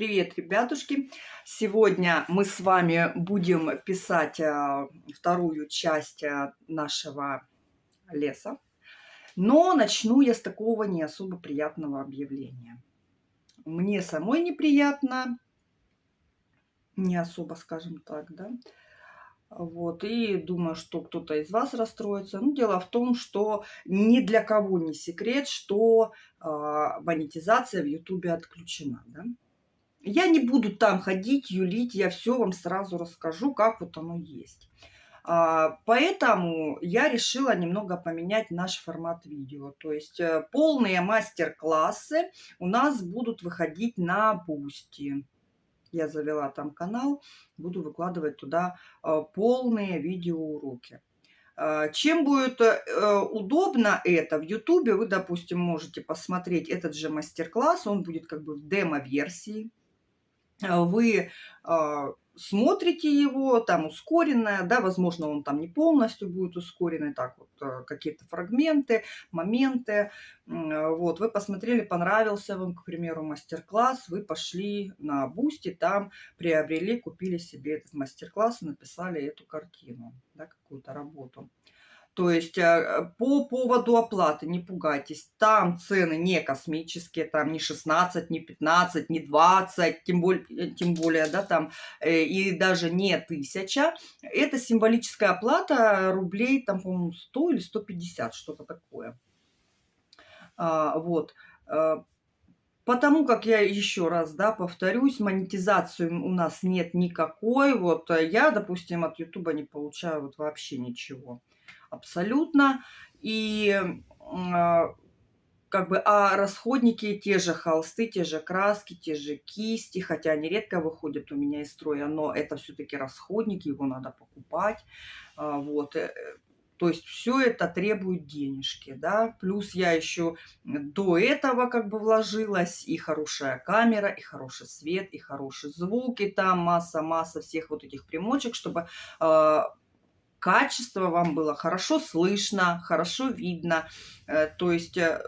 Привет, ребятушки! Сегодня мы с вами будем писать а, вторую часть а, нашего леса. Но начну я с такого не особо приятного объявления. Мне самой неприятно, не особо, скажем так, да. Вот, и думаю, что кто-то из вас расстроится. Ну, дело в том, что ни для кого не секрет, что э, монетизация в Ютубе отключена, да. Я не буду там ходить, юлить, я все вам сразу расскажу, как вот оно есть. А, поэтому я решила немного поменять наш формат видео. То есть э, полные мастер-классы у нас будут выходить на Boosty. Я завела там канал, буду выкладывать туда э, полные видеоуроки. А, чем будет э, удобно это, в Ютубе вы, допустим, можете посмотреть этот же мастер-класс, он будет как бы в демо-версии. А, вы а, смотрите его, там ускоренное, да, возможно, он там не полностью будет ускоренный, так вот, э, какие-то фрагменты, моменты, вот, вы посмотрели, понравился вам, к примеру, мастер-класс, вы пошли на Boosty, там приобрели, купили себе этот мастер-класс и написали эту картину, да, какую-то работу. То есть э, по поводу оплаты не пугайтесь. Там цены не космические, там не 16, не 15, не 20, тем более, э, тем более да, там э, и даже не 1000. Это символическая оплата рублей, там, по-моему, 100 или 150, что-то такое. А, вот. Потому как я еще раз, да, повторюсь, монетизацию у нас нет никакой. Вот я, допустим, от Ютуба не получаю вот вообще ничего абсолютно. И а, как бы, а расходники те же холсты, те же краски, те же кисти, хотя они редко выходят у меня из строя, но это все-таки расходники, его надо покупать, а, вот. Э, то есть все это требует денежки, да. Плюс я еще до этого как бы вложилась и хорошая камера, и хороший свет, и хороший звук, и там масса-масса всех вот этих примочек, чтобы э, качество вам было хорошо слышно, хорошо видно. Э, то есть, э,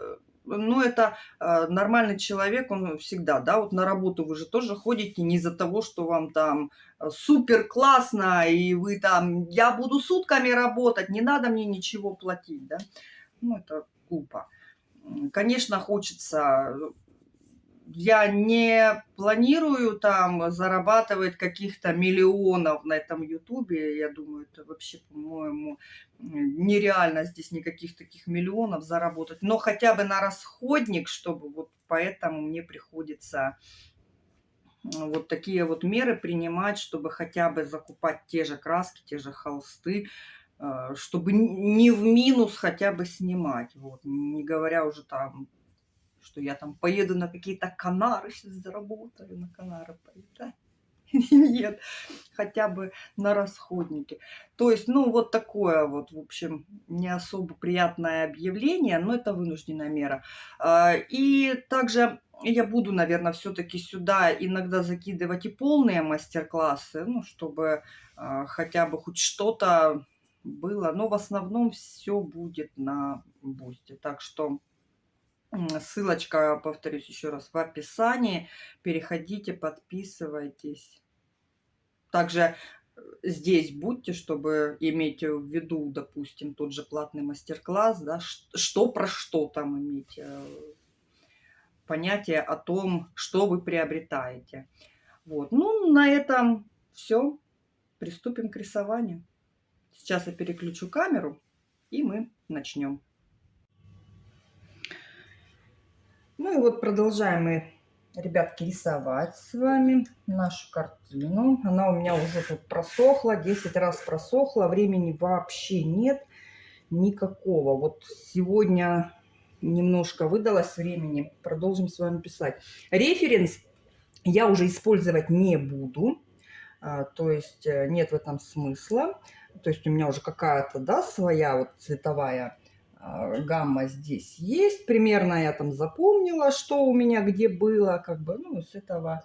ну, это э, нормальный человек, он всегда, да, вот на работу вы же тоже ходите не из-за того, что вам там супер классно, и вы там, я буду сутками работать, не надо мне ничего платить, да. Ну, это глупо. Конечно, хочется я не планирую там зарабатывать каких-то миллионов на этом ютубе. Я думаю, это вообще, по-моему, нереально здесь никаких таких миллионов заработать. Но хотя бы на расходник, чтобы вот поэтому мне приходится вот такие вот меры принимать, чтобы хотя бы закупать те же краски, те же холсты, э, чтобы не в минус хотя бы снимать. Вот. Не говоря уже там что я там поеду на какие-то Канары, сейчас заработаю на Канары поеду. Нет, хотя бы на расходники. То есть, ну, вот такое вот, в общем, не особо приятное объявление, но это вынужденная мера. А, и также я буду, наверное, все-таки сюда иногда закидывать и полные мастер-классы, ну, чтобы а, хотя бы хоть что-то было. Но в основном все будет на бусте. Так что Ссылочка, повторюсь еще раз, в описании. Переходите, подписывайтесь. Также э, здесь будьте, чтобы иметь в виду, допустим, тот же платный мастер-класс, да, что про что там иметь, э, понятие о том, что вы приобретаете. Вот. Ну, на этом все. Приступим к рисованию. Сейчас я переключу камеру, и мы начнем. Ну и вот продолжаем мы, ребятки, рисовать с вами нашу картину. Она у меня уже тут просохла, 10 раз просохла, времени вообще нет никакого. Вот сегодня немножко выдалось времени, продолжим с вами писать. Референс я уже использовать не буду, а, то есть э, нет в этом смысла. То есть у меня уже какая-то, да, своя вот цветовая гамма здесь есть. Примерно я там запомнила, что у меня где было. Как бы, ну, с этого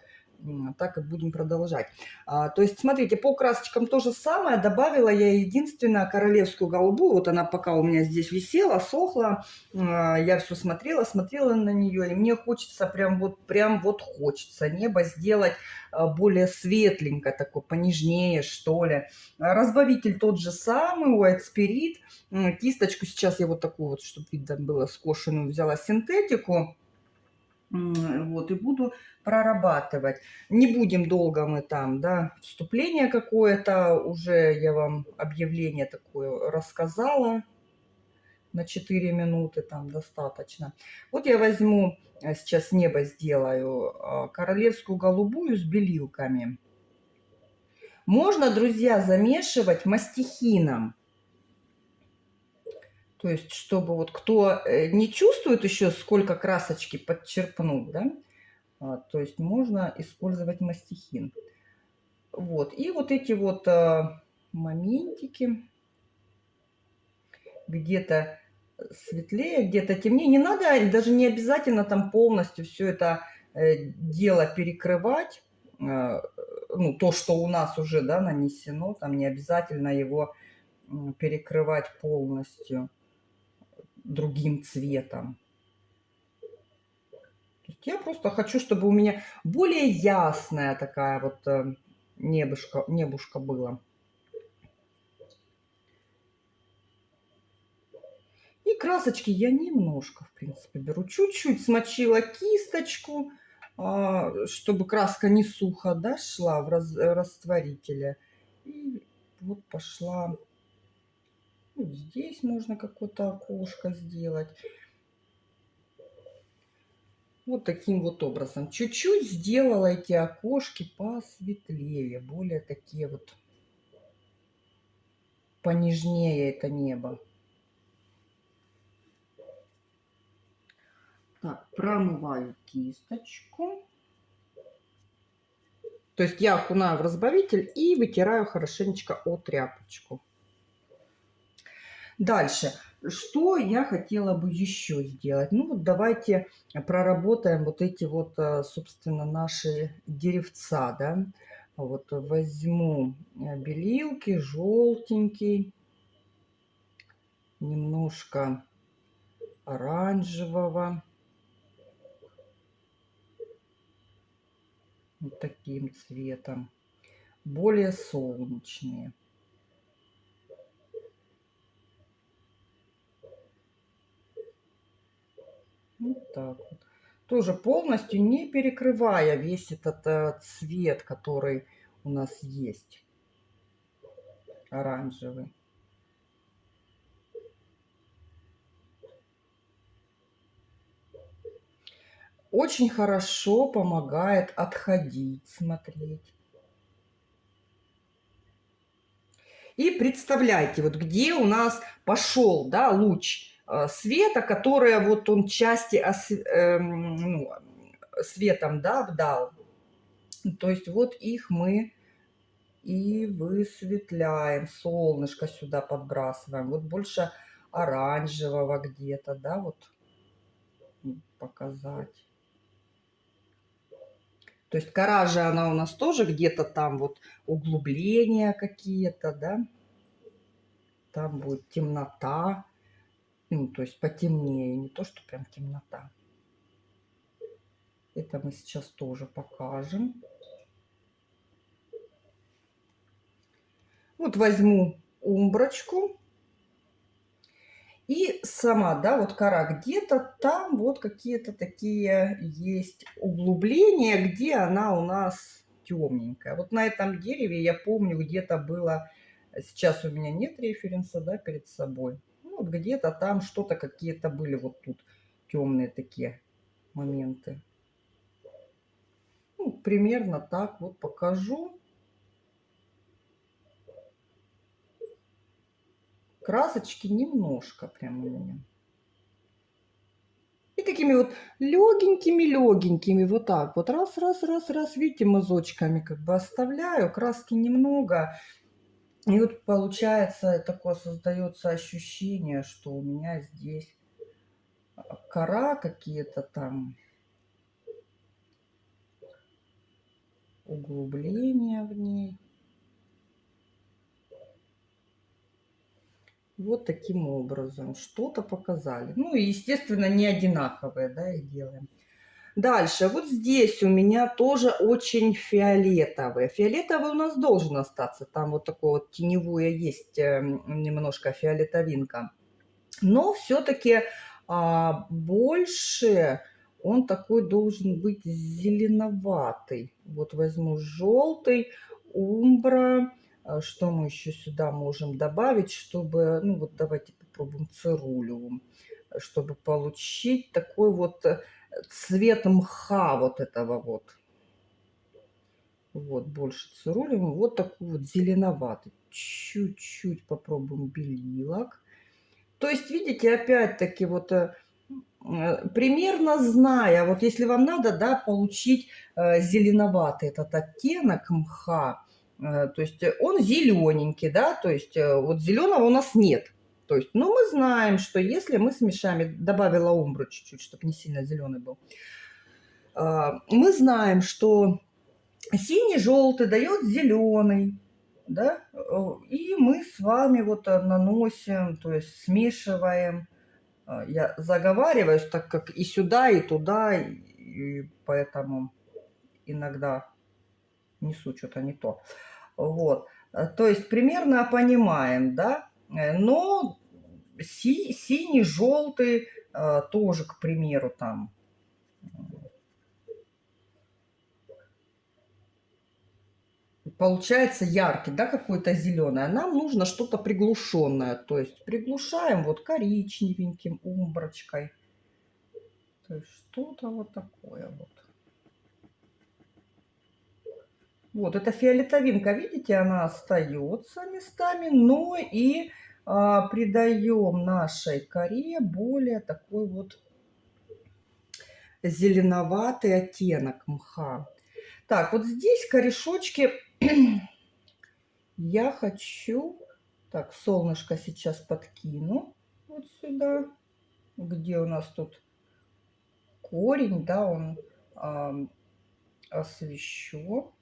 так и будем продолжать. А, то есть, смотрите, по красочкам то же самое. Добавила я единственное королевскую голубую. Вот она пока у меня здесь висела, сохла. А, я все смотрела, смотрела на нее. И мне хочется, прям вот, прям вот хочется небо сделать а, более светленько, такое понежнее, что ли. Разбавитель тот же самый, White Spirit. Кисточку сейчас я вот такую вот, чтобы видно было, скошенную взяла синтетику. Вот, и буду прорабатывать. Не будем долго мы там, да, вступление какое-то, уже я вам объявление такое рассказала на 4 минуты, там достаточно. Вот я возьму, э, сейчас небо сделаю, а, королевскую голубую с белилками. Можно, друзья, замешивать мастихином. То есть, чтобы вот кто э, не чувствует еще, сколько красочки подчерпнуть, да, а, то есть можно использовать мастихин. Вот, и вот эти вот а, моментики, где-то светлее, где-то темнее. Не надо, даже не обязательно там полностью все это э, дело перекрывать. А, ну, то, что у нас уже, да, нанесено, там не обязательно его перекрывать полностью другим цветом. Я просто хочу, чтобы у меня более ясная такая вот э, небушка, небушка была. И красочки я немножко, в принципе, беру. Чуть-чуть смочила кисточку, а, чтобы краска не сухо да, шла в растворителе. И вот пошла вот здесь можно какое-то окошко сделать. Вот таким вот образом. Чуть-чуть сделала эти окошки посветлее, более такие вот понежнее это небо. Так, промываю кисточку. То есть я окунаю в разбавитель и вытираю хорошенечко о тряпочку. Дальше. Что я хотела бы еще сделать? Ну вот давайте проработаем вот эти вот, э, собственно, наши деревца, да. Вот возьму э, белилки, желтенький, немножко оранжевого. Вот таким цветом. Более солнечные. Вот так вот. Тоже полностью не перекрывая весь этот э, цвет, который у нас есть. Оранжевый. Очень хорошо помогает отходить, смотреть. И представляйте, вот где у нас пошел да, луч света, которое вот он части ос, э, ну, светом да, вдал. То есть вот их мы и высветляем. Солнышко сюда подбрасываем. Вот больше оранжевого где-то, да, вот показать. То есть кора же она у нас тоже где-то там вот углубления какие-то, да. Там будет темнота. Ну, то есть потемнее, не то, что прям темнота. Это мы сейчас тоже покажем. Вот возьму умброчку. И сама, да, вот кора где-то там вот какие-то такие есть углубления, где она у нас темненькая. Вот на этом дереве я помню где-то было, сейчас у меня нет референса, да, перед собой вот где-то там что-то какие-то были вот тут темные такие моменты. Ну, примерно так вот покажу. Красочки немножко прям у меня. И такими вот легенькими-легенькими, вот так вот, раз, раз, раз, раз, видите, мазочками как бы оставляю, краски немного, и вот получается, такое создается ощущение, что у меня здесь кора какие-то там. углубление в ней. Вот таким образом. Что-то показали. Ну и, естественно, не одинаковые, да, и делаем. Дальше, вот здесь у меня тоже очень фиолетовый. Фиолетовый у нас должен остаться. Там вот такое вот теневое есть эм, немножко фиолетовинка. Но все-таки а, больше он такой должен быть зеленоватый. Вот возьму желтый, умбра. А что мы еще сюда можем добавить, чтобы, ну вот давайте попробуем цирулю, чтобы получить такой вот э, цвет мха вот этого вот. Вот, больше цирулем. Вот такой вот зеленоватый. Чуть-чуть попробуем белилок. То есть, видите, опять-таки вот э, э, примерно зная, вот если вам надо, да, получить э, зеленоватый этот оттенок мха, то есть он зелененький, да, то есть вот зеленого у нас нет. То есть, ну, мы знаем, что если мы смешаем, добавила умбру чуть-чуть, чтобы не сильно зеленый был, а, мы знаем, что синий-желтый дает зеленый, да, и мы с вами вот наносим, то есть смешиваем. А, я заговариваюсь, так как и сюда, и туда, и поэтому иногда несу что-то не то. Вот. То есть примерно понимаем, да, Э, но си, синий, желтый э, тоже, к примеру, там. Получается яркий, да, какой-то зеленый. А нам нужно что-то приглушенное. То есть приглушаем вот коричневеньким умброчкой. То есть что-то вот такое вот. Вот, эта фиолетовинка, видите, она остается местами, но и а, придаем нашей коре более такой вот зеленоватый оттенок мха. Так, вот здесь корешочки я хочу... Так, солнышко сейчас подкину вот сюда, где у нас тут корень, да, он э, освещу.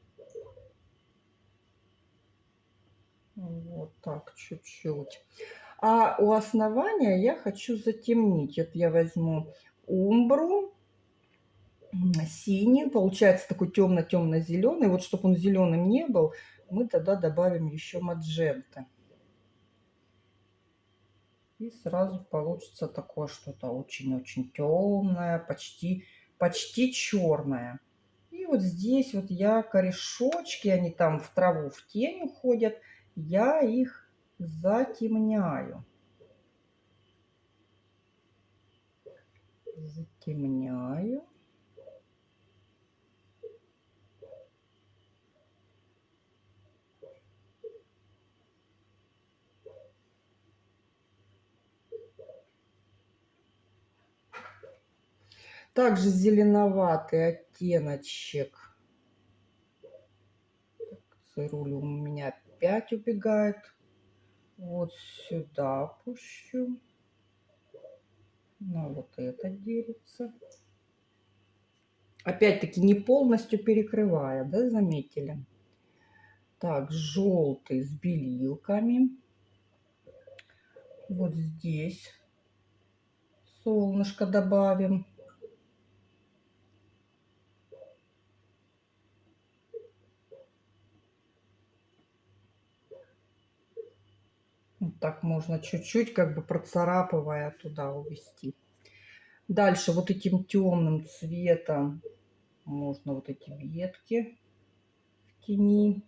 Вот так, чуть-чуть. А у основания я хочу затемнить. Это я возьму умбру, синий, получается такой темно-темно-зеленый. Вот чтобы он зеленым не был, мы тогда добавим еще маджента. И сразу получится такое что-то очень-очень темное, почти, почти черное. И вот здесь вот я корешочки, они там в траву, в тень уходят – я их затемняю. Затемняю. Также зеленоватый оттеночек. Цируль у меня опять убегает. Вот сюда пущу. На вот это делится. Опять-таки не полностью перекрывая, да, заметили? Так, желтый с белилками. Вот здесь солнышко добавим. Так можно чуть-чуть, как бы процарапывая туда увести. Дальше вот этим темным цветом можно вот эти ветки в тени.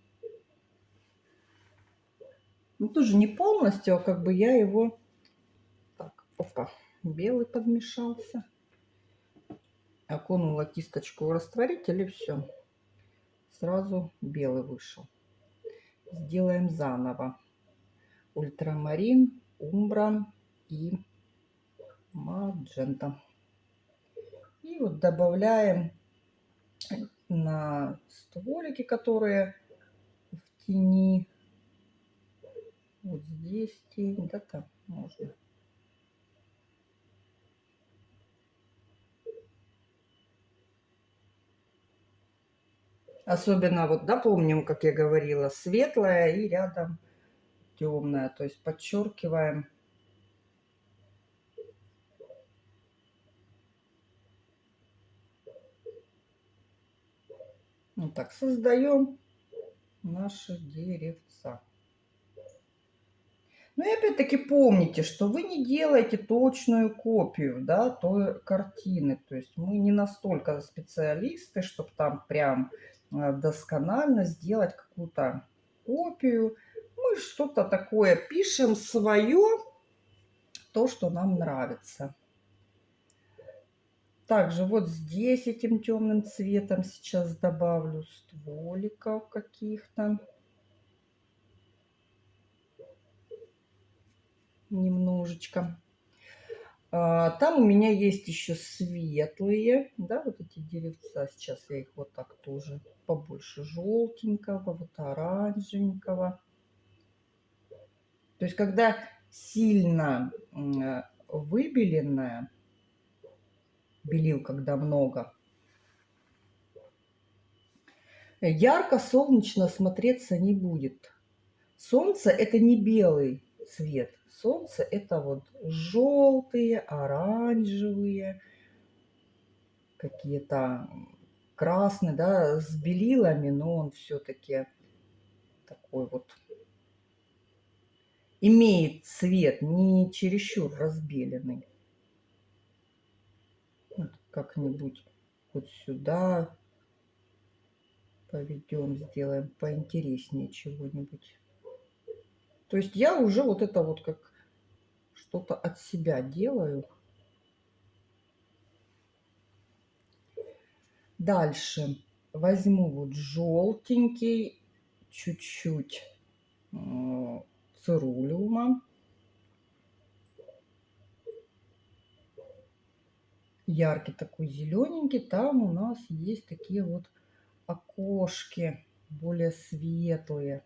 Ну, тоже не полностью, а как бы я его... Так, опа, белый подмешался. Окунула кисточку в растворитель и все. Сразу белый вышел. Сделаем заново ультрамарин, умбра и маджента. И вот добавляем на стволики, которые в тени. Вот здесь тень, да там можно. Особенно вот, да, помним, как я говорила, светлая и рядом темная. То есть подчеркиваем. Вот так создаем наше деревца. Ну и опять-таки помните, что вы не делаете точную копию да, той картины. То есть мы не настолько специалисты, чтобы там прям э, досконально сделать какую-то копию. Что-то такое пишем свое, то, что нам нравится. Также вот здесь этим темным цветом сейчас добавлю стволиков каких-то. немножечко. А, там у меня есть еще светлые, да, вот эти деревца. Сейчас я их вот так тоже побольше желтенького, вот оранжевенького. То есть, когда сильно выбеленная, белил, когда много, ярко солнечно смотреться не будет. Солнце это не белый цвет. Солнце это вот желтые, оранжевые, какие-то красные, да, с белилами, но он все-таки такой вот имеет цвет, не чересчур разбеленный. Вот как-нибудь вот сюда поведем, сделаем поинтереснее чего-нибудь. То есть я уже вот это вот как что-то от себя делаю. Дальше возьму вот желтенький, чуть-чуть цирулиума. Яркий такой зелененький. Там у нас есть такие вот окошки более светлые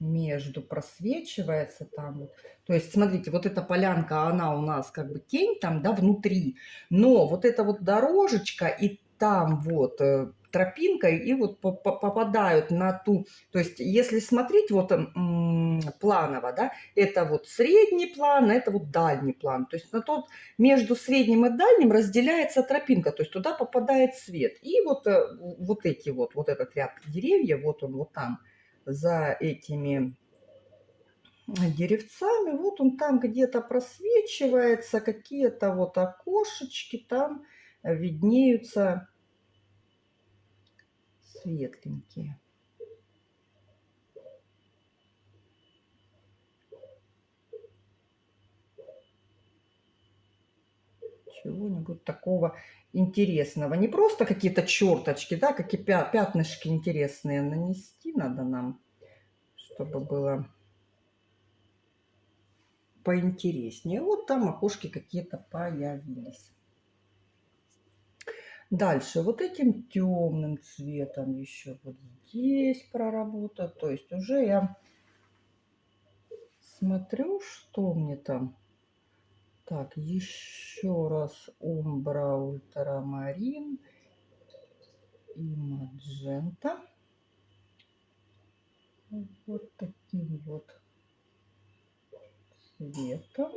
между просвечивается там. То есть, смотрите, вот эта полянка, она у нас как бы тень там, да, внутри. Но вот эта вот дорожечка и там вот э, тропинка, и вот попадают на ту... То есть, если смотреть вот планово, да, это вот средний план, это вот дальний план. То есть, на тот между средним и дальним разделяется тропинка, то есть, туда попадает свет. И вот, э, вот эти вот, вот этот ряд деревьев, вот он вот там – за этими деревцами. Вот он там где-то просвечивается, какие-то вот окошечки там виднеются светленькие. Чего-нибудь такого интересного. Не просто какие-то черточки, да, какие пятнышки интересные нанести надо нам, чтобы было поинтереснее. Вот там окошки какие-то появились. Дальше вот этим темным цветом еще вот здесь проработаю. То есть уже я смотрю, что мне там так, еще раз умбра, ультрамарин и маджента. Вот таким вот цветом.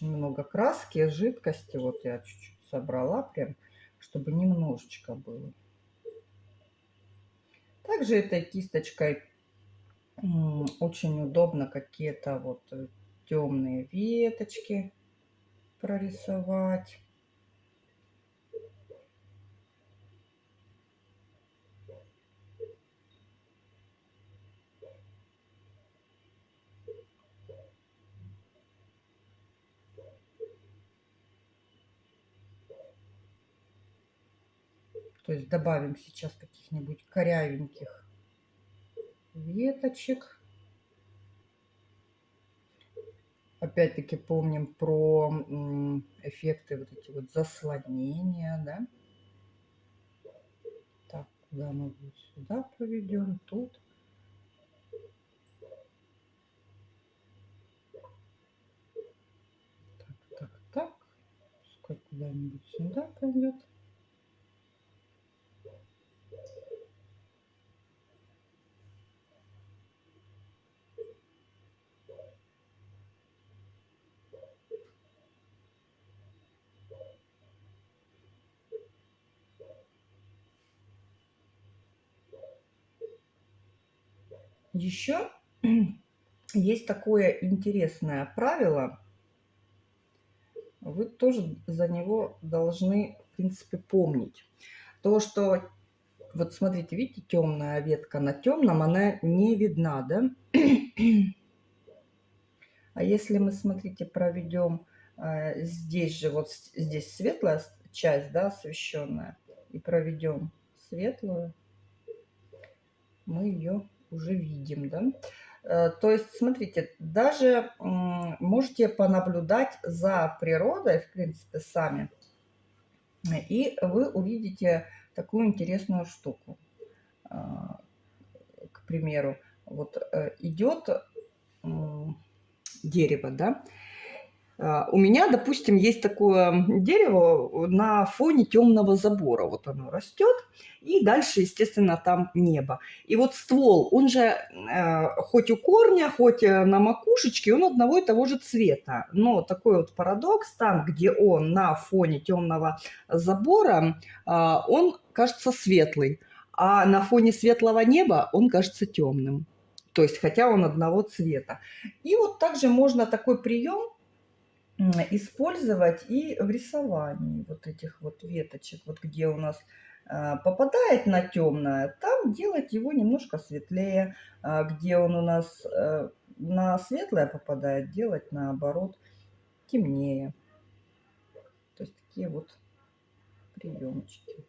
Очень много краски, жидкости. Вот я чуть-чуть собрала прям, чтобы немножечко было. Также этой кисточкой очень удобно какие-то вот э, темные веточки прорисовать. То есть добавим сейчас каких-нибудь корявеньких веточек. Опять-таки помним про эффекты вот эти вот заслонения, да. Так, куда мы сюда поведем, тут. Так, так, так. Пускай куда-нибудь сюда пойдет. Еще есть такое интересное правило. Вы тоже за него должны, в принципе, помнить. То, что, вот смотрите, видите, темная ветка на темном, она не видна, да? А если мы, смотрите, проведем э, здесь же, вот здесь светлая часть, да, освещенная, и проведем светлую, мы ее уже видим, да. Э, то есть, смотрите, даже можете понаблюдать за природой, в принципе, сами, и вы увидите такую интересную штуку. А, к примеру, вот э, идет дерево, да, у меня, допустим, есть такое дерево на фоне темного забора. Вот оно растет, и дальше, естественно, там небо. И вот ствол, он же э, хоть у корня, хоть э, на макушечке, он одного и того же цвета. Но такой вот парадокс, там, где он на фоне темного забора, а, он кажется светлый, а на фоне светлого неба он кажется темным. То есть, хотя он одного цвета. И вот также можно такой прием использовать и в рисовании вот этих вот веточек, вот где у нас а, попадает на темное, там делать его немножко светлее, а где он у нас э, на светлое попадает, делать наоборот темнее. То есть такие вот приемчики.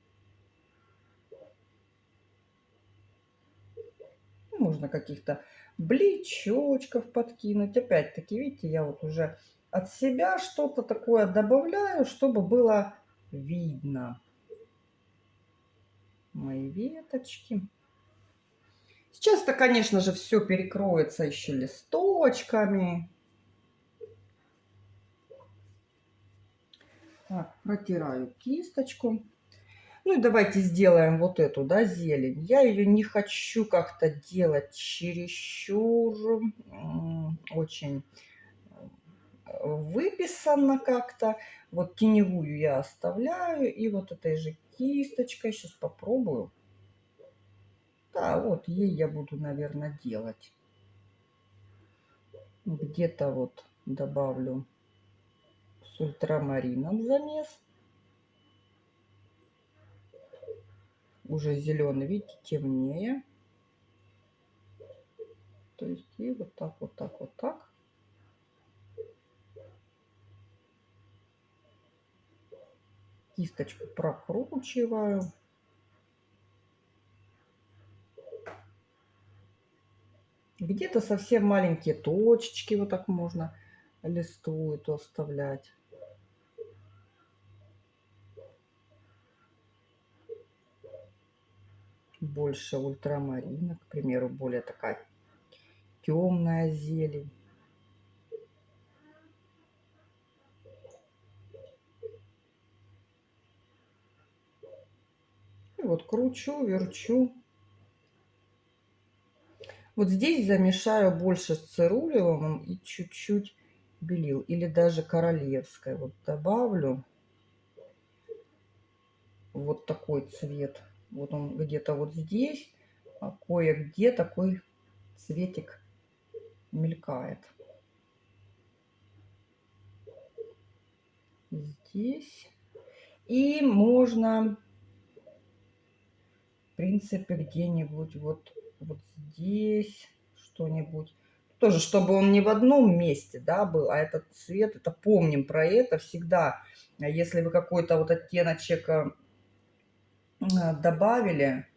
Можно каких-то бличочков подкинуть. Опять-таки, видите, я вот уже от себя что-то такое добавляю, чтобы было видно мои веточки. Сейчас-то, конечно же, все перекроется еще листочками. Так, протираю кисточку. Ну и давайте сделаем вот эту, да, зелень. Я ее не хочу как-то делать чересчур очень выписано как-то. Вот теневую я оставляю. И вот этой же кисточкой сейчас попробую. Да, вот ей я буду, наверное, делать. Где-то вот добавлю с ультрамарином замес. Уже зеленый, видите, темнее. То есть и вот так, вот так, вот так. Кисточку прокручиваю. Где-то совсем маленькие точечки вот так можно листу эту оставлять. Больше ультрамарина, к примеру, более такая темная зелень. Вот кручу, верчу. Вот здесь замешаю больше с цирулевым и чуть-чуть белил. Или даже королевской. Вот добавлю вот такой цвет. Вот он где-то вот здесь, а кое-где такой цветик мелькает. Здесь. И можно принципе, где-нибудь вот, вот здесь что-нибудь. Тоже, чтобы он не в одном месте, да, был, а этот цвет, это помним про это всегда. Если вы какой-то вот оттеночек э, добавили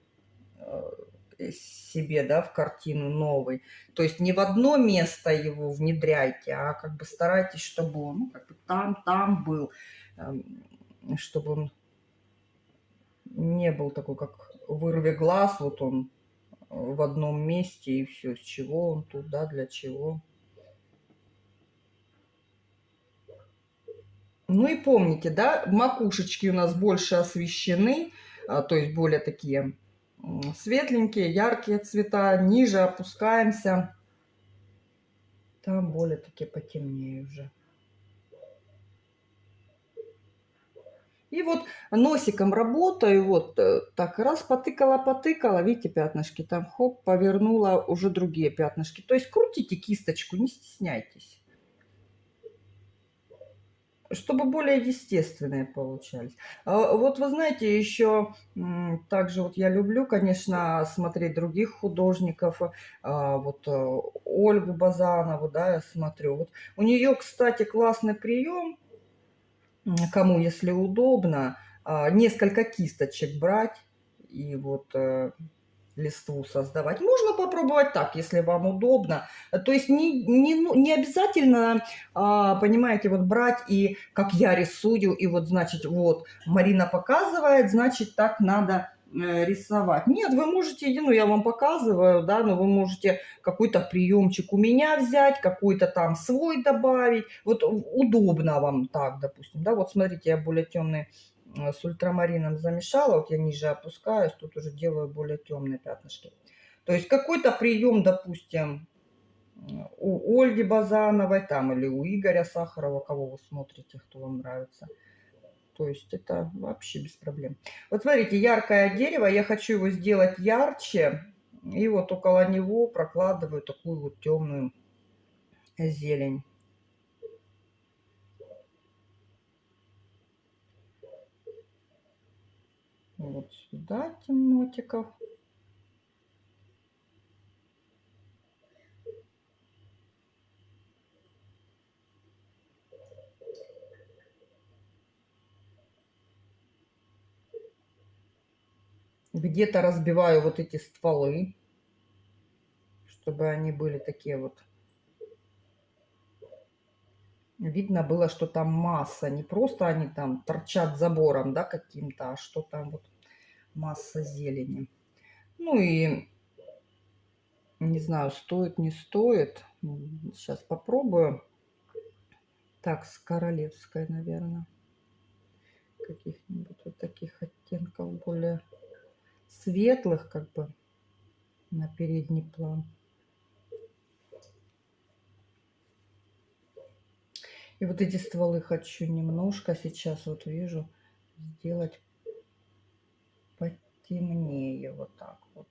э, себе, да, в картину новый, то есть не в одно место его внедряйте, а как бы старайтесь, чтобы он ну, как бы там, там был, эм, чтобы он не был такой, как вырви глаз, вот он в одном месте и все. С чего он туда, для чего. Ну и помните, да, макушечки у нас больше освещены, а, то есть более такие светленькие, яркие цвета. Ниже опускаемся, там более такие потемнее уже. И вот носиком работаю, вот э, так раз потыкала, потыкала, видите, пятнышки там, хоп, повернула уже другие пятнышки. То есть крутите кисточку, не стесняйтесь чтобы более естественные получались. А, вот вы знаете, еще также вот я люблю, конечно, смотреть других художников. А, вот э, Ольгу Базанову, да, я смотрю. Вот у нее, кстати, классный прием, кому, если удобно, а, несколько кисточек брать и вот э, листву создавать. Можно попробовать так, если вам удобно. То есть не, не, ну, не обязательно, а, понимаете, вот брать и как я рисую, и вот, значит, вот Марина показывает, значит, так надо рисовать. Нет, вы можете, ну, я вам показываю, да, но вы можете какой-то приемчик у меня взять, какой-то там свой добавить. Вот удобно вам так, допустим, да, вот смотрите, я более темный Э, с ультрамарином замешала, вот я ниже опускаюсь, тут уже делаю более темные пятнышки. То есть какой-то прием, допустим, у Ольги Базановой там или у Игоря Сахарова, кого вы смотрите, кто вам нравится. То есть это вообще без проблем. Вот смотрите, яркое дерево, я хочу его сделать ярче. И вот около него прокладываю такую вот темную зелень. вот сюда темнотиков. Где-то разбиваю вот эти стволы, чтобы они были такие вот видно было, что там масса, не просто они там торчат забором, да, каким-то, а что там вот масса зелени. Ну и не знаю, стоит, не стоит. Сейчас попробую. Так, с королевской, наверное. Каких-нибудь вот таких оттенков более светлых, как бы, на передний план. И вот эти стволы хочу немножко сейчас, вот вижу, сделать потемнее, вот так вот.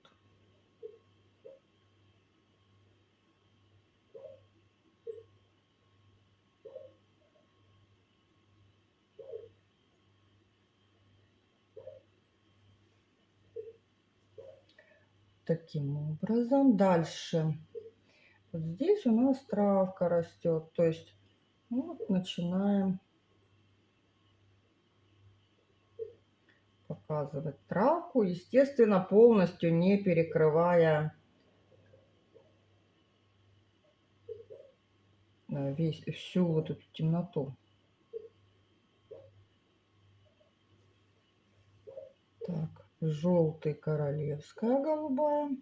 Таким образом. Дальше. Вот здесь у нас травка растет. То есть вот начинаем показывать травку, естественно, полностью не перекрывая э, весь, всю вот эту темноту. Так, желтый королевская голубая.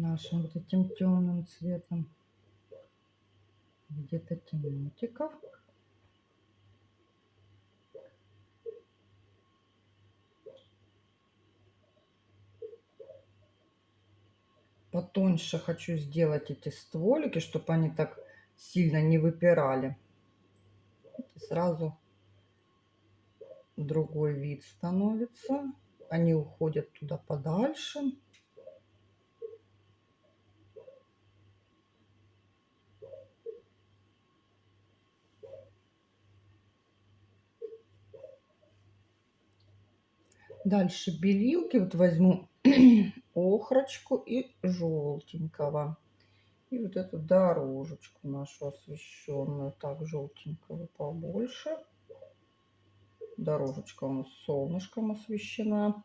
нашим вот этим темным цветом где-то темнотиков. Потоньше хочу сделать эти стволики, чтобы они так сильно не выпирали. Сразу другой вид становится. Они уходят туда подальше. Дальше белилки. Вот возьму охрочку и желтенького. И вот эту дорожечку нашу освещенную. Так, желтенького побольше. Дорожечка у нас солнышком освещена.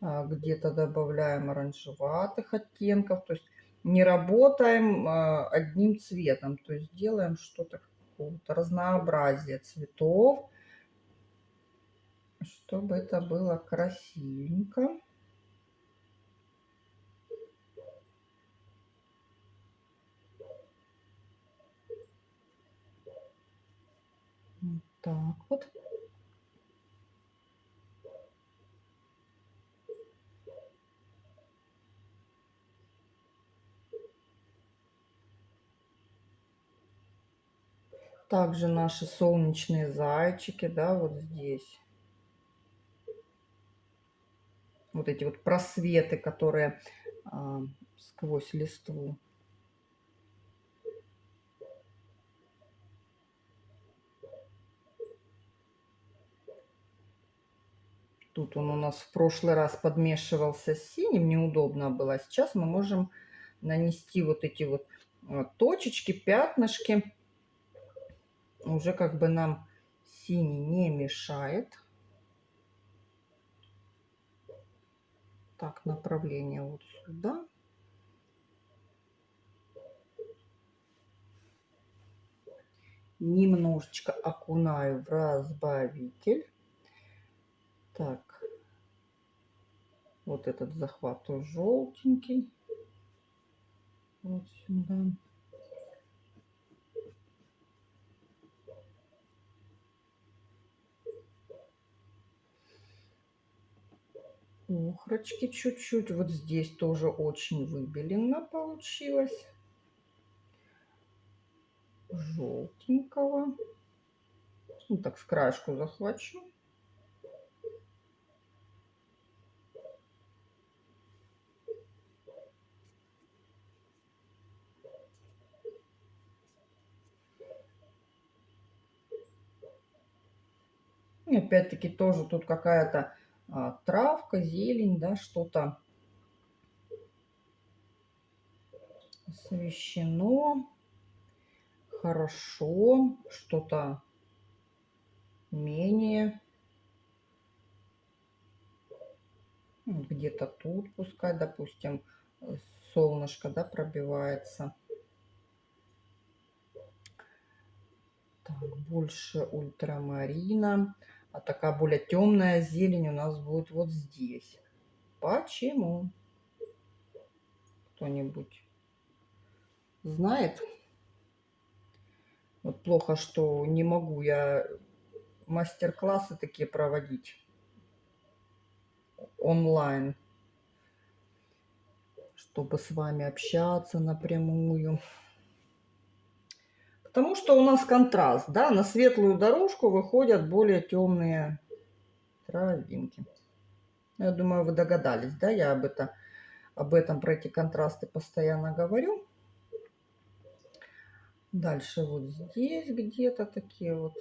А, где-то добавляем оранжеватых оттенков. То есть не работаем а, одним цветом. То есть делаем что-то какого-то разнообразия цветов чтобы это было красивенько. Вот так вот. Также наши солнечные зайчики, да, вот здесь. Вот эти вот просветы, которые а, сквозь листву. Тут он у нас в прошлый раз подмешивался с синим, неудобно было. Сейчас мы можем нанести вот эти вот а, точечки, пятнышки уже как бы нам синий не мешает. Так, направление вот сюда. Немножечко окунаю в разбавитель. Так, вот этот захват желтенький. Вот сюда. охрочки чуть-чуть. Вот здесь тоже очень выбеленно получилось. Желтенького. Ну, так с краешку захвачу. Опять-таки тоже тут какая-то а, травка, зелень, да, что-то освещено хорошо, что-то менее. Где-то тут пускай, допустим, солнышко, да, пробивается. Так, больше ультрамарина. А такая более темная зелень у нас будет вот здесь. Почему? Кто-нибудь знает? Вот плохо, что не могу я мастер-классы такие проводить онлайн, чтобы с вами общаться напрямую. Потому что у нас контраст, да, на светлую дорожку выходят более темные травинки. Я думаю, вы догадались, да, я об, это, об этом, про эти контрасты постоянно говорю. Дальше вот здесь где-то такие вот.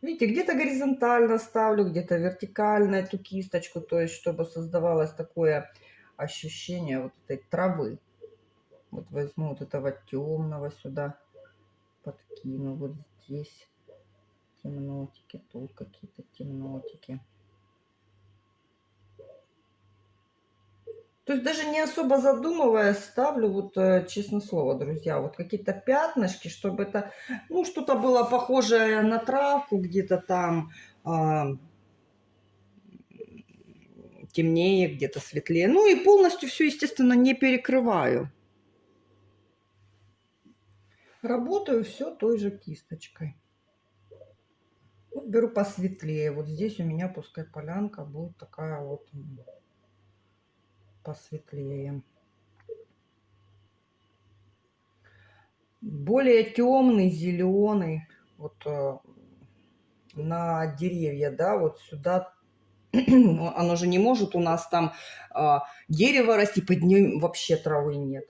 Видите, где-то горизонтально ставлю, где-то вертикально эту кисточку, то есть чтобы создавалось такое ощущение вот этой травы. Вот возьму вот этого темного сюда подкину. Вот здесь темнотики, тут какие-то темнотики. То есть даже не особо задумываясь, ставлю, вот э, честно слово, друзья, вот какие-то пятнышки, чтобы это, ну, что-то было похожее на травку где-то там, а, темнее, где-то светлее. Ну и полностью все, естественно, не перекрываю. Работаю все той же кисточкой. Вот беру посветлее. Вот здесь у меня пускай полянка будет такая вот посветлее. Более темный, зеленый. Вот э, на деревья, да, вот сюда оно же не может у нас там а, дерево расти, под ним вообще травы нет.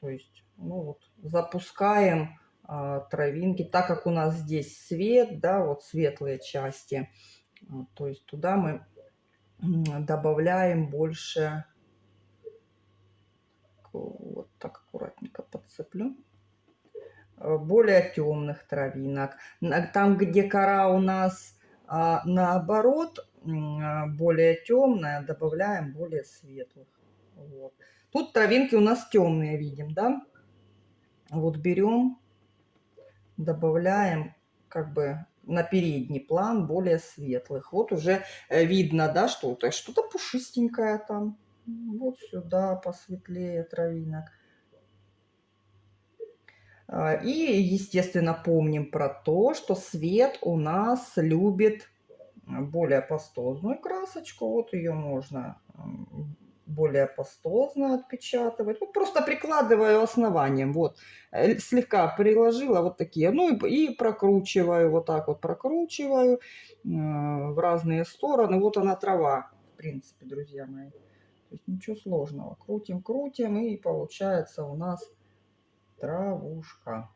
То есть, ну вот, запускаем а, травинки, так как у нас здесь свет, да, вот светлые части, а, то есть туда мы добавляем больше, вот так аккуратненько подцеплю, а, более темных травинок. Там, где кора у нас наоборот более темная, добавляем более светлых. Вот. Тут травинки у нас темные, видим, да? Вот берем, добавляем как бы на передний план более светлых. Вот уже э, видно, да, что-то, что-то пушистенькое там. Вот сюда посветлее травинок. А, и, естественно, помним про то, что свет у нас любит более пастозную красочку. Вот ее можно более пастозно отпечатывать. Вот просто прикладываю основанием. Вот, э, слегка приложила вот такие. Ну и, и прокручиваю, вот так вот прокручиваю э, в разные стороны. Вот она трава, в принципе, друзья мои. То есть ничего сложного. Крутим, крутим и получается у нас травушка.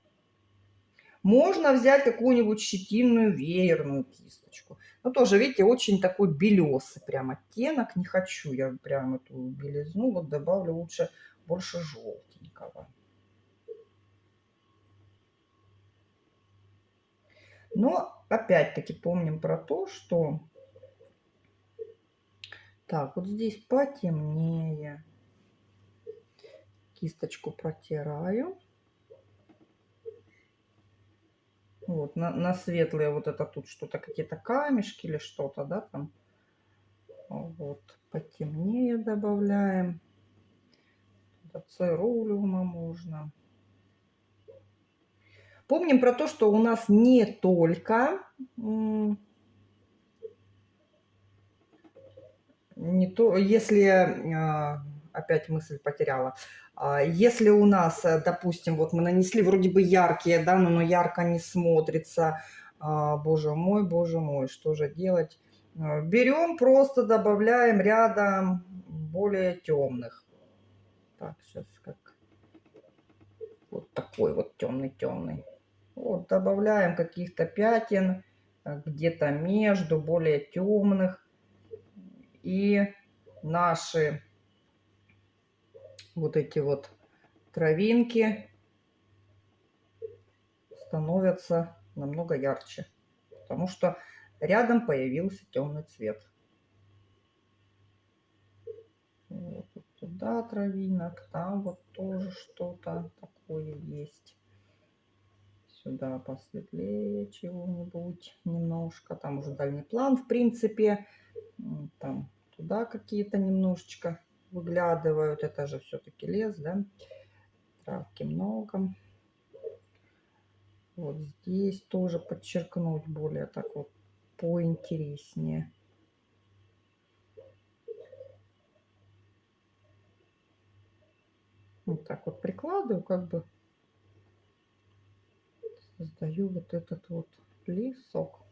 Можно взять какую-нибудь щетинную веерную кисточку. Но тоже, видите, очень такой белесый прям оттенок. Не хочу я прям эту белизну. Вот добавлю лучше больше желтенького. Но опять-таки помним про то, что... Так, вот здесь потемнее. Кисточку протираю. Вот, на, на светлые вот это тут что-то, какие-то камешки или что-то, да, там. Вот, потемнее добавляем. Церулиума можно. Помним про то, что у нас не только не то, если а, опять мысль потеряла. А, если у нас, э, допустим, вот мы нанесли вроде бы яркие, да, но, ярко не смотрится, а, боже мой, боже мой, что же делать? А, берем, просто добавляем рядом более темных. Так, сейчас как вот такой вот темный-темный. Вот, добавляем каких-то пятен э, где-то между более темных. И наши вот эти вот травинки становятся намного ярче, потому что рядом появился темный цвет. Вот туда травинок, там вот тоже что-то такое есть. Сюда посветлее чего-нибудь немножко. Там уже дальний план, в принципе. Там туда какие-то немножечко выглядывают. Это же все-таки лес, да? Травки много. Вот здесь тоже подчеркнуть более так вот поинтереснее. Вот так вот прикладываю, как бы создаю вот этот вот лесок.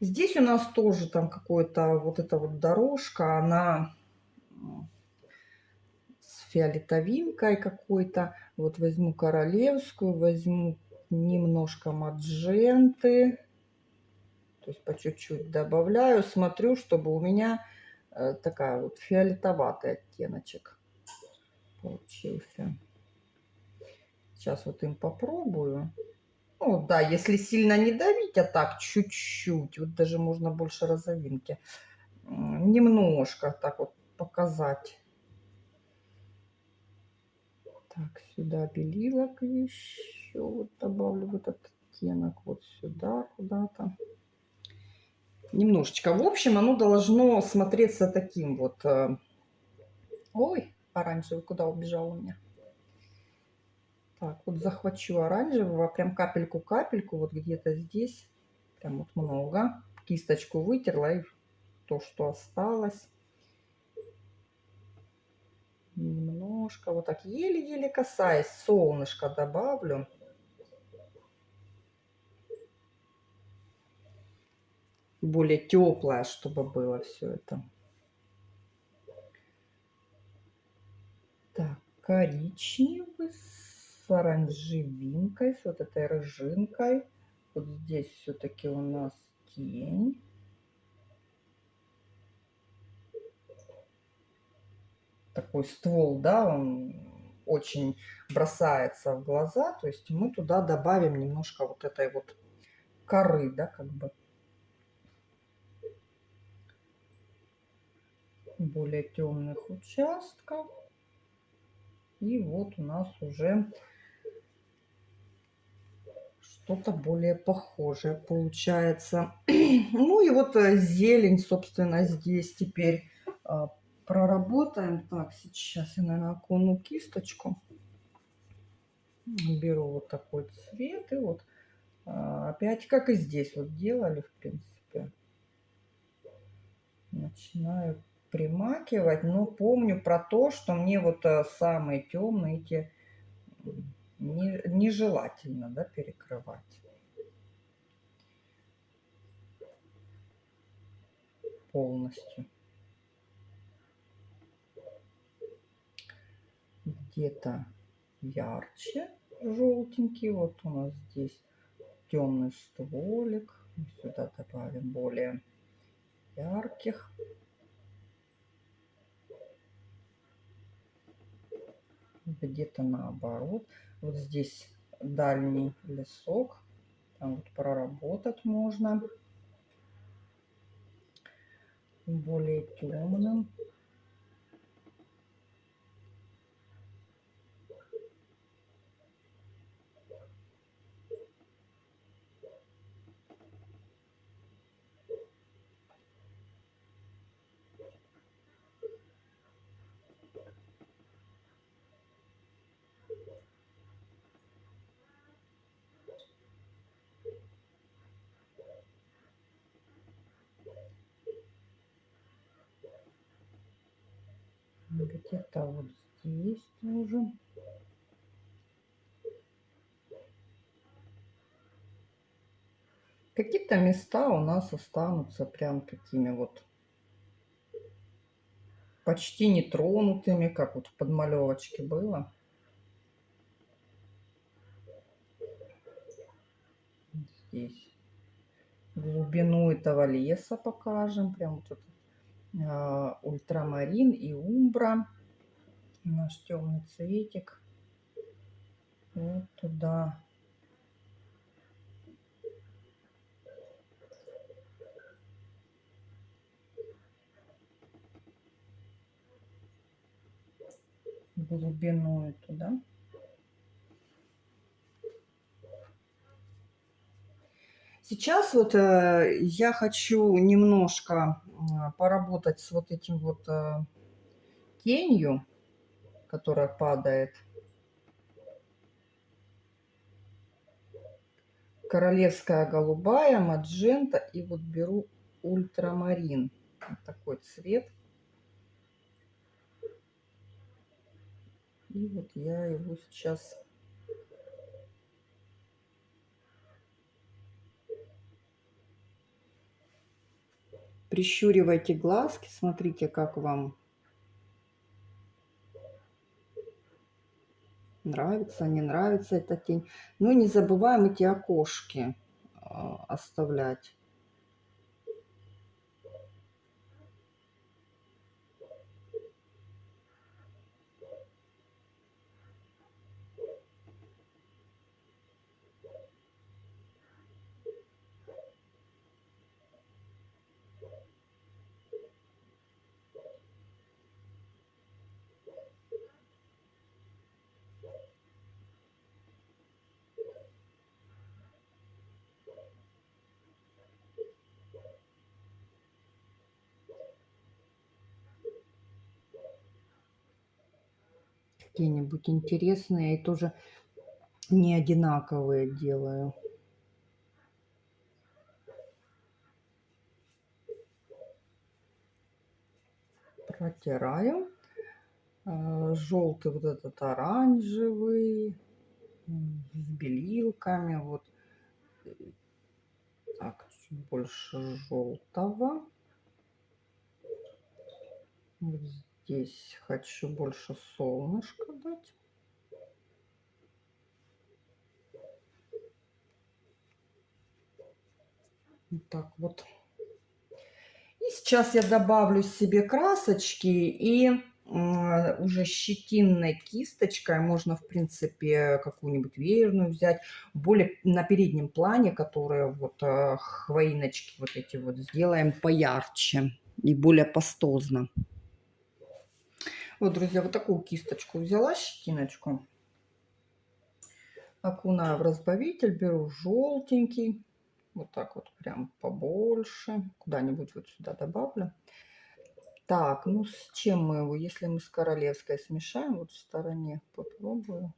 Здесь у нас тоже там какой-то вот эта вот дорожка, она с фиолетовинкой какой-то. Вот возьму королевскую, возьму немножко мадженты. То есть по чуть-чуть добавляю, смотрю, чтобы у меня э, такая вот фиолетоватый оттеночек получился. Сейчас вот им попробую. Ну да, если сильно не давить, а так чуть-чуть, вот даже можно больше розовинки, немножко так вот показать. Так, сюда белилок еще вот добавлю в этот оттенок, вот сюда куда-то. Немножечко. В общем, оно должно смотреться таким вот... Э, ой, оранжевый куда убежал у меня? Так, вот захвачу оранжевого, прям капельку-капельку, вот где-то здесь, прям вот много. Кисточку вытерла и то, что осталось. Немножко, вот так еле-еле касаясь, солнышко добавлю. Более теплое, чтобы было все это. Так, коричневый оранжевинкой, с вот этой рыжинкой. Вот здесь все-таки у нас тень. Такой ствол, да, он очень бросается в глаза. То есть мы туда добавим немножко вот этой вот коры, да, как бы. Более темных участков. И вот у нас уже что-то более похожее получается. ну и вот э, зелень, собственно, здесь теперь а, проработаем. Так, сейчас я, наверное, окуну кисточку. Беру вот такой цвет и вот а, опять, как и здесь вот делали, в принципе. Начинаю примакивать, но помню про то, что мне вот э, самые темные эти не, нежелательно да, перекрывать. полностью. Где-то ярче желтенький. Вот у нас здесь темный стволик. Сюда добавим более ярких. Где-то наоборот. Вот здесь дальний лесок. Там вот проработать можно. Более темным. где-то вот тоже. Какие-то места у нас останутся прям такими вот почти нетронутыми, как вот в подмалевочке было. Здесь глубину этого леса покажем. Прям вот этот а, ультрамарин и умбра. Наш темный цветик. Вот туда. глубину туда. Сейчас вот э, я хочу немножко э, поработать с вот этим вот э, тенью, которая падает. Королевская голубая, маджента и вот беру ультрамарин. Вот такой цвет. И вот я его сейчас Прищуривайте глазки, смотрите, как вам нравится, не нравится эта тень. Ну не забываем эти окошки а, оставлять. Какие-нибудь интересные и тоже не одинаковые делаю. Протираю. А, Желтый вот этот оранжевый с белилками. Вот так, чуть больше желтого. Вот здесь хочу больше солнышка дать. Вот так вот. И сейчас я добавлю себе красочки и уже щетинной кисточкой можно, в принципе, какую-нибудь веерную взять. Более на переднем плане, которые вот э, хвоиночки вот эти вот сделаем поярче и более пастозно. Вот, друзья, вот такую кисточку взяла, щетиночку. окунаю в разбавитель, беру желтенький, вот так вот прям побольше, куда-нибудь вот сюда добавлю. Так, ну с чем мы его, если мы с королевской смешаем, вот в стороне попробую.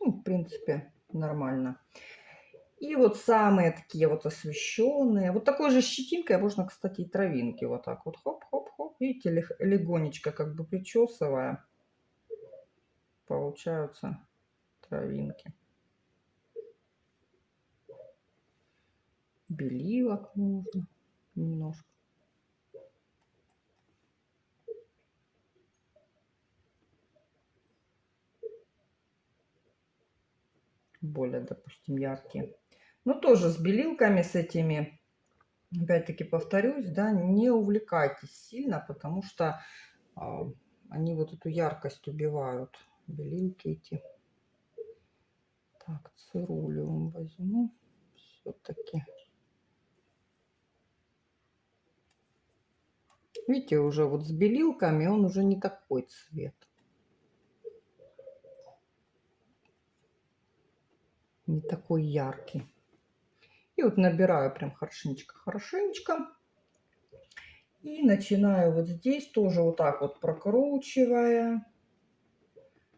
Ну, в принципе, нормально. И вот самые такие вот освещенные. Вот такой же щетинкой можно, кстати, и травинки вот так вот хоп-хоп-хоп. Видите, легонечко как бы причесывая, получаются травинки. Белилок нужно немножко. более, допустим, яркие. Но тоже с белилками, с этими, опять-таки повторюсь, да, не увлекайтесь сильно, потому что э, они вот эту яркость убивают. Белилки эти. Так, цирулиум возьму все-таки. Видите, уже вот с белилками он уже не такой цвет. Не такой яркий. И вот набираю прям хорошенечко-хорошенечко. И начинаю вот здесь тоже вот так вот прокручивая.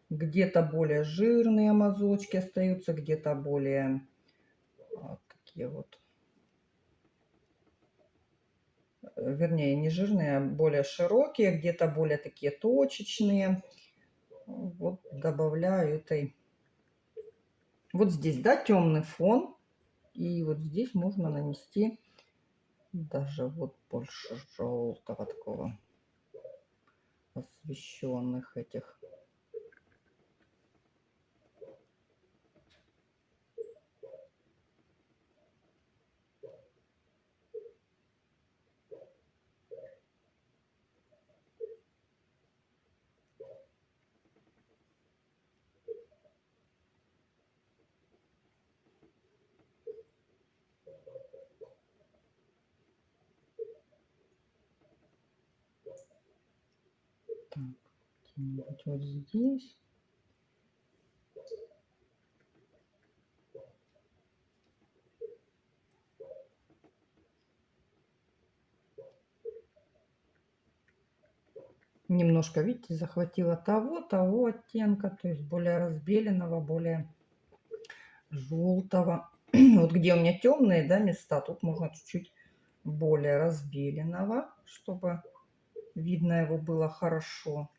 Где-то более жирные мазочки остаются, где-то более вот такие вот. Вернее, не жирные, а более широкие, где-то более такие точечные. Вот добавляю этой. Вот здесь, да, темный фон. И вот здесь можно нанести даже вот больше желтого такого освещенных этих Так, вот здесь. Немножко, видите, захватила того, того оттенка, то есть более разбеленного, более желтого. вот где у меня темные да, места, тут можно чуть-чуть более разбеленного, чтобы Видно его было хорошо.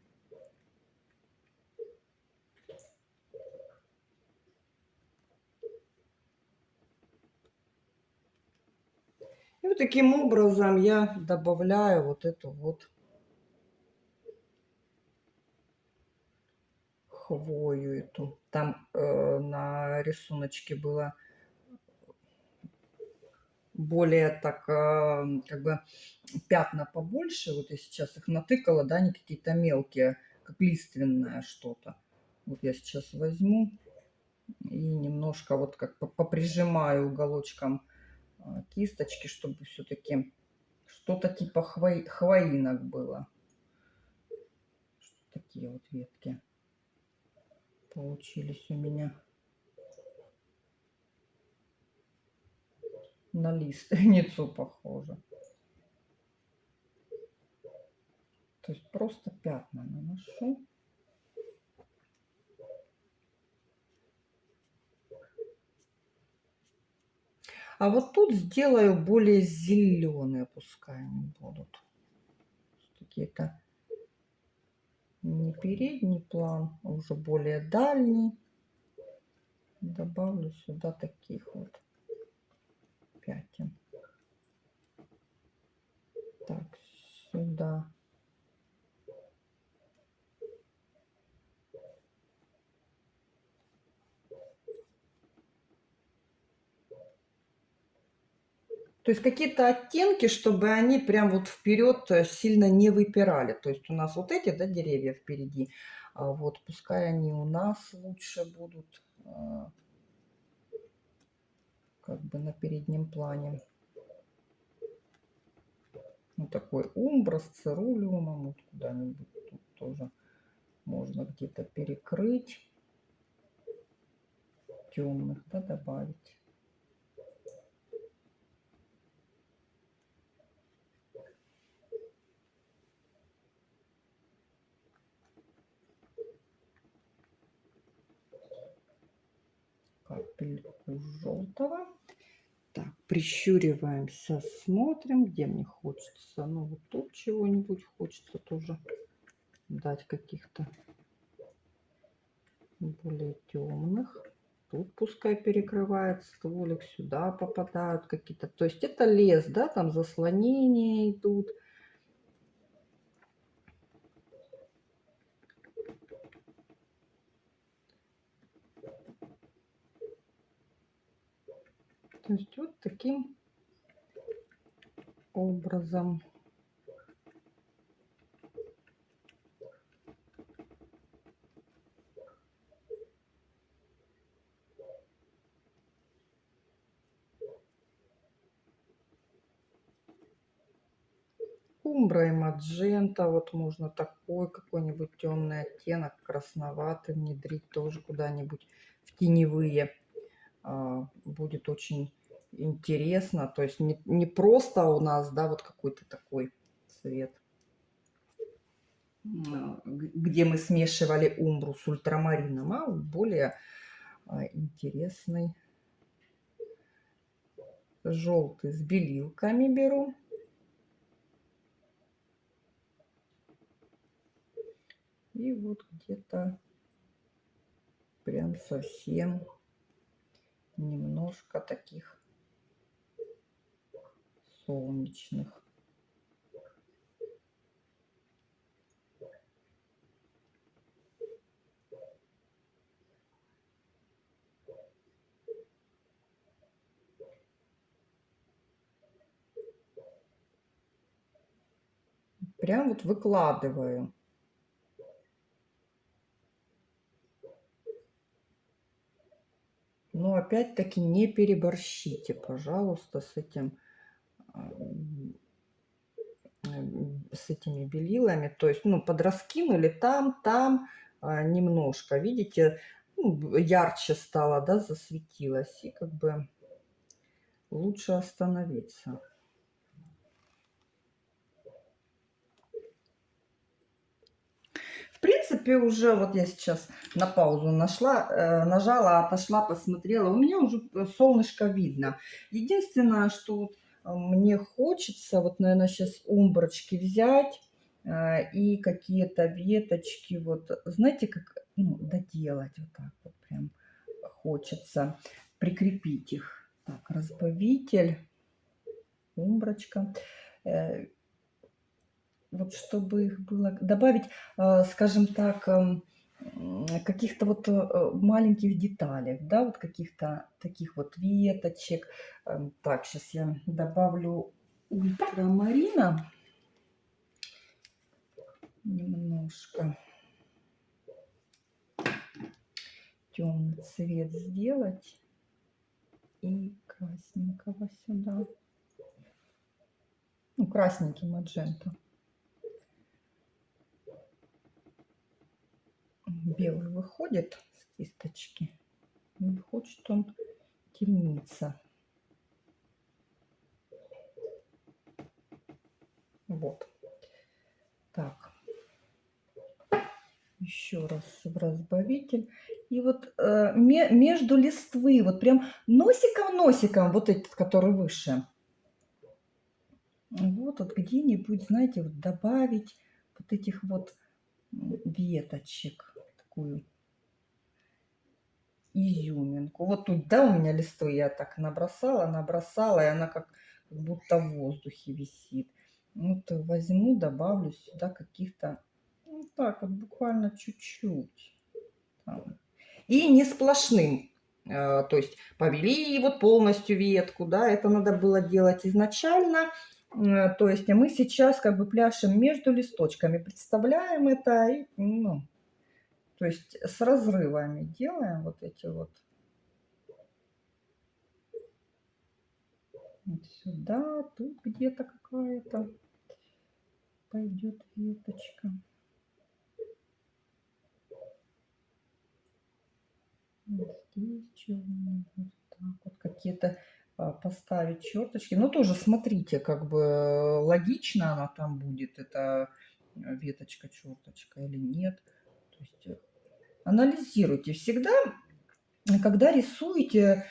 Вот таким образом я добавляю вот эту вот хвою эту. Там э, на рисуночке было более так, э, как бы пятна побольше. Вот я сейчас их натыкала, да, они какие-то мелкие, как лиственное что-то. Вот я сейчас возьму и немножко вот как поприжимаю уголочком кисточки, чтобы все-таки что-то типа хвои, хвоинок было. Такие вот ветки получились у меня. на лиственницу похоже. То есть просто пятна наношу. А вот тут сделаю более зеленые, пускай они будут. Какие-то не передний план, а уже более дальний. Добавлю сюда таких вот пятен. Так, сюда. То есть какие-то оттенки, чтобы они прям вот вперед э, сильно не выпирали. То есть у нас вот эти да, деревья впереди, а вот пускай они у нас лучше будут а, как бы на переднем плане. Вот такой умбра с цирулиумом. Вот куда-нибудь тут тоже можно где-то перекрыть. темных, да, добавить. Капельку желтого. Так, прищуриваемся, смотрим, где мне хочется. Ну, вот тут чего-нибудь хочется тоже дать каких-то более темных. Тут пускай перекрывает стволик, сюда попадают какие-то. То есть это лес, да, там заслонения идут. Есть вот таким образом. Умбра и маджента, вот можно такой какой-нибудь темный оттенок, красноватый внедрить тоже куда-нибудь в теневые. А, будет очень интересно. То есть не, не просто у нас, да, вот какой-то такой цвет, а, где мы смешивали умбру с ультрамарином, а более а, интересный желтый с белилками беру. И вот где-то прям совсем немножко таких солнечных. Прям вот выкладываю. Но опять-таки не переборщите, пожалуйста, с этим с этими белилами. То есть, ну, подраскинули там, там а, немножко. Видите, ну, ярче стало, да, засветилось. И как бы лучше остановиться. принципе, уже вот я сейчас на паузу нашла, э, нажала, отошла, посмотрела. У меня уже э, солнышко видно. Единственное, что э, мне хочется, вот, наверное, сейчас умброчки взять и какие-то веточки, вот, знаете, как, ну, доделать вот так вот прям хочется, прикрепить их. Так, разбавитель, умброчка вот чтобы их было, добавить, а, скажем так, эм, каких-то вот э, маленьких деталей, да, вот каких-то таких вот веточек. Эм, так, сейчас я добавлю ультрамарина немножко. Темный цвет сделать и красненького сюда. Ну, красненький маджента. Белый выходит с кисточки. И хочет он темниться. Вот. Так. Еще раз в разбавитель. И вот э, между листвы, вот прям носиком-носиком, вот этот, который выше. Вот, вот где-нибудь, знаете, вот добавить вот этих вот веточек такую изюминку. Вот тут, да, у меня листы я так набросала, набросала, и она как, как будто в воздухе висит. Вот возьму, добавлю сюда каких-то, ну так вот, буквально чуть-чуть. И не сплошным. Э, то есть повели вот полностью ветку, да, это надо было делать изначально. То есть а мы сейчас как бы пляшем между листочками, представляем это и, ну, то есть с разрывами делаем вот эти вот. вот сюда, тут где-то какая-то пойдет веточка. Вот здесь черный, вот вот какие-то а, поставить черточки. Но тоже смотрите, как бы э, логично она там будет, эта э, веточка, черточка или нет. То есть э, анализируйте. Всегда, когда рисуете,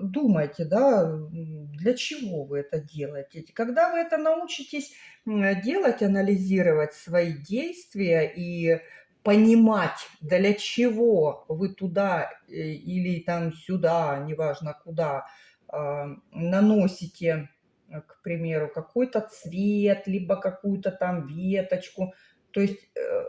думайте, да, для чего вы это делаете. Когда вы это научитесь делать, анализировать свои действия и понимать, для чего вы туда или там сюда, неважно куда, а, наносите, э, к примеру, какой-то цвет, либо какую-то там веточку. То есть, э,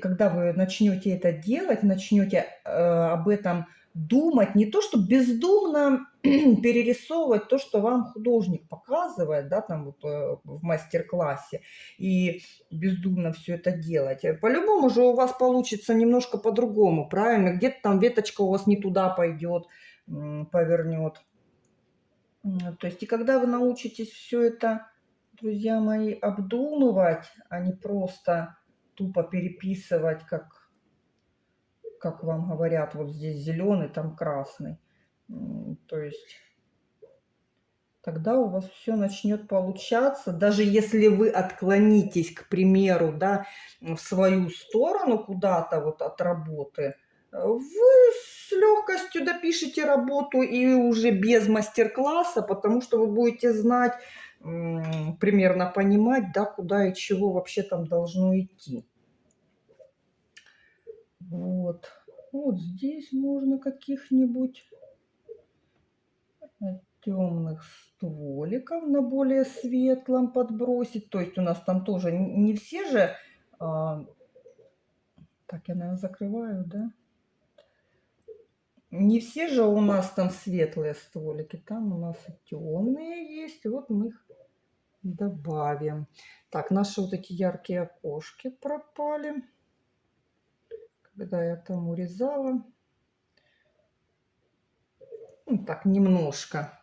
когда вы начнете это делать, начнете э, об этом думать, не то, что бездумно перерисовывать то, что вам художник показывает, да, там вот в мастер-классе, и бездумно все это делать. По-любому же у вас получится немножко по-другому, правильно? Где-то там веточка у вас не туда пойдет, повернет. То есть и когда вы научитесь все это, друзья мои, обдумывать, а не просто тупо переписывать, как, как вам говорят, вот здесь зеленый, там красный. То есть тогда у вас все начнет получаться. Даже если вы отклонитесь, к примеру, да, в свою сторону куда-то вот от работы, вы с легкостью допишите работу и уже без мастер-класса, потому что вы будете знать, примерно понимать, да, куда и чего вообще там должно идти. Вот. Вот здесь можно каких-нибудь темных стволиков на более светлом подбросить. То есть у нас там тоже не все же... А... Так, я, наверное, закрываю, да? Не все же у нас там светлые стволики, там у нас и темные есть. Вот мы их добавим. Так, наши вот эти яркие окошки пропали. Когда я там урезала. Ну, так, немножко.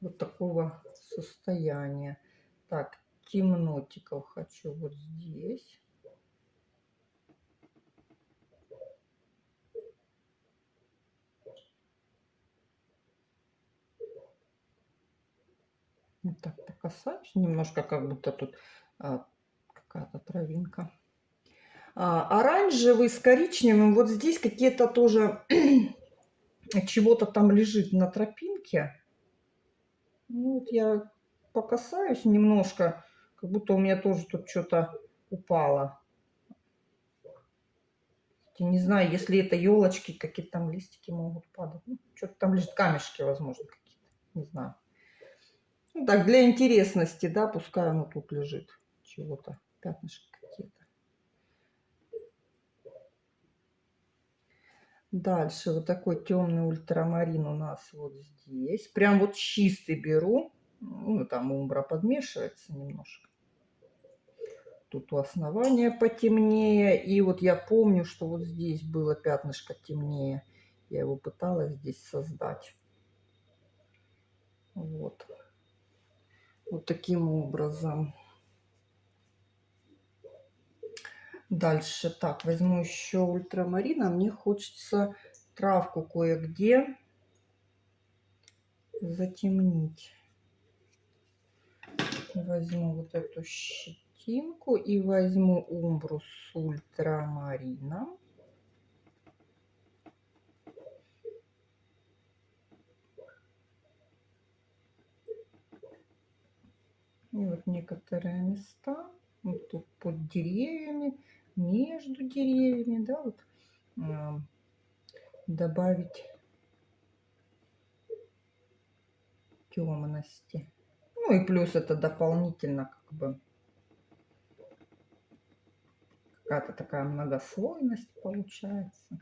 Вот такого состояния. Так, темнотиков хочу вот здесь. Вот так покасаюсь немножко, как будто тут а, какая-то травинка. А, оранжевый с коричневым. Вот здесь какие-то тоже чего-то там лежит на тропинке. Ну, вот я покасаюсь немножко, как будто у меня тоже тут что-то упало. Не знаю, если это елочки, какие там листики могут падать. Ну, что-то там лежит, камешки, возможно, какие-то. Не знаю. Ну, так, для интересности, да, пускай оно тут лежит. Чего-то, пятнышки какие-то. Дальше вот такой темный ультрамарин у нас вот здесь. Прям вот чистый беру. Ну, там умбра подмешивается немножко. Тут у основания потемнее. И вот я помню, что вот здесь было пятнышко темнее. Я его пыталась здесь создать. Вот. Вот таким образом. Дальше. Так, возьму еще ультрамарина. Мне хочется травку кое-где затемнить. Возьму вот эту щетинку и возьму умбру с ультрамарином. И вот некоторые места, вот тут под деревьями, между деревьями, да, вот э, добавить темности. Ну и плюс это дополнительно как бы какая-то такая многослойность получается.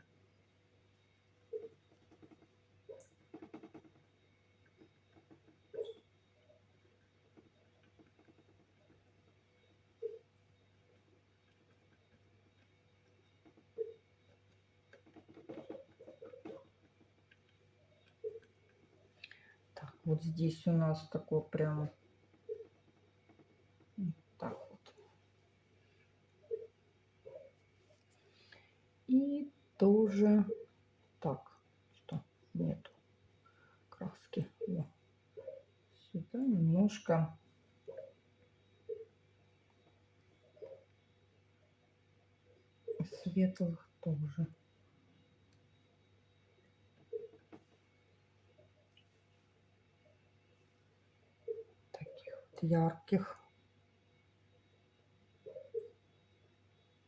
Вот здесь у нас такой прям так вот. И то Так, что нету краски. Сюда немножко светлых тоже. Таких вот ярких.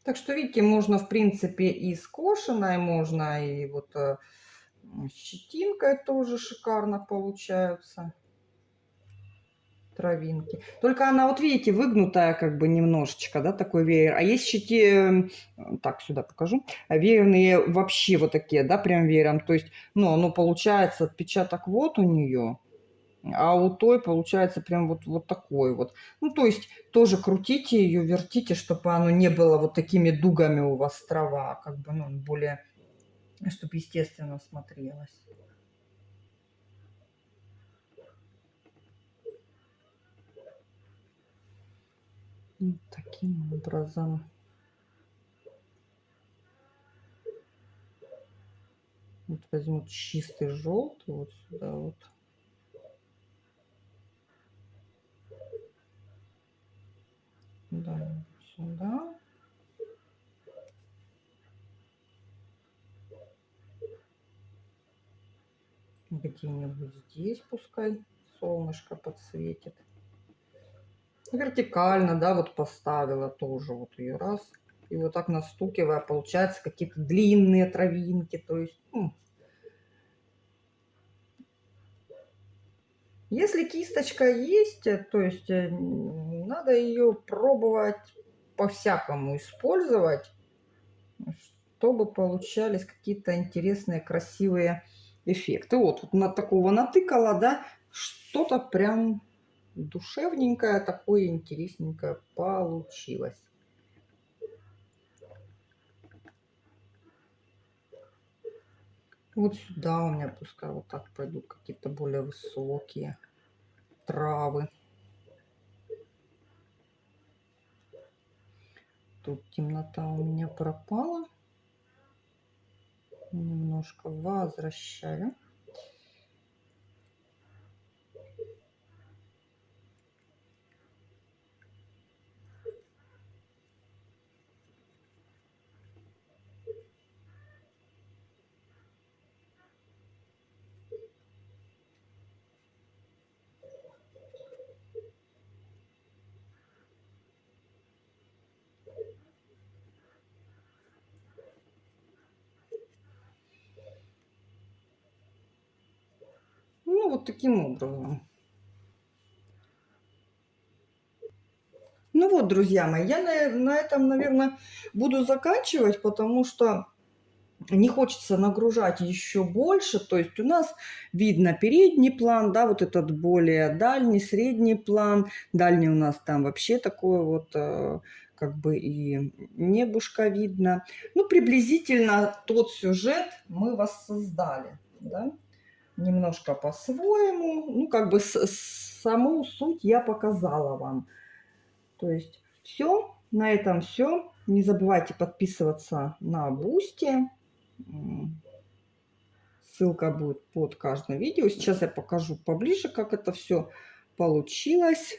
Так что, видите, можно, в принципе, и скошенной, можно и вот э, щетинкой тоже шикарно получаются травинки. Только она, вот видите, выгнутая как бы немножечко, да, такой веер. А есть щети, так, сюда покажу, веерные вообще вот такие, да, прям веером. То есть, ну, оно получается, отпечаток вот у нее, а у той получается прям вот, вот такой вот. Ну, то есть тоже крутите ее, вертите, чтобы оно не было вот такими дугами у вас трава, как бы, ну, более, чтобы естественно смотрелось. Вот таким образом. Вот возьму чистый желтый вот сюда вот. Да, сюда. Где-нибудь здесь пускай солнышко подсветит. Вертикально, да, вот поставила тоже вот ее раз. И вот так настукивая, получается какие-то длинные травинки. То есть, ну, Если кисточка есть, э, то есть э, надо ее пробовать по-всякому использовать, чтобы получались какие-то интересные, красивые эффекты. Вот, вот на такого натыкала, да, что-то прям душевненькое, такое интересненькое получилось. Вот сюда у меня пускай вот так пойдут какие-то более высокие травы. Тут темнота у меня пропала. Немножко возвращаю. Ну, вот таким образом. Ну вот, друзья мои, я на, на этом, наверное, буду заканчивать, потому что не хочется нагружать еще больше. То есть у нас видно передний план, да, вот этот более дальний, средний план. Дальний у нас там вообще такой вот, э, как бы и небушка видно. Ну, приблизительно тот сюжет мы воссоздали, да немножко по-своему. Ну, как бы с, саму суть я показала вам. То есть все, на этом все. Не забывайте подписываться на Boosty. Ссылка будет под каждым видео. Сейчас я покажу поближе, как это все получилось.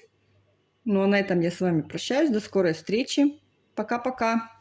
Ну а на этом я с вами прощаюсь. До скорой встречи. Пока-пока.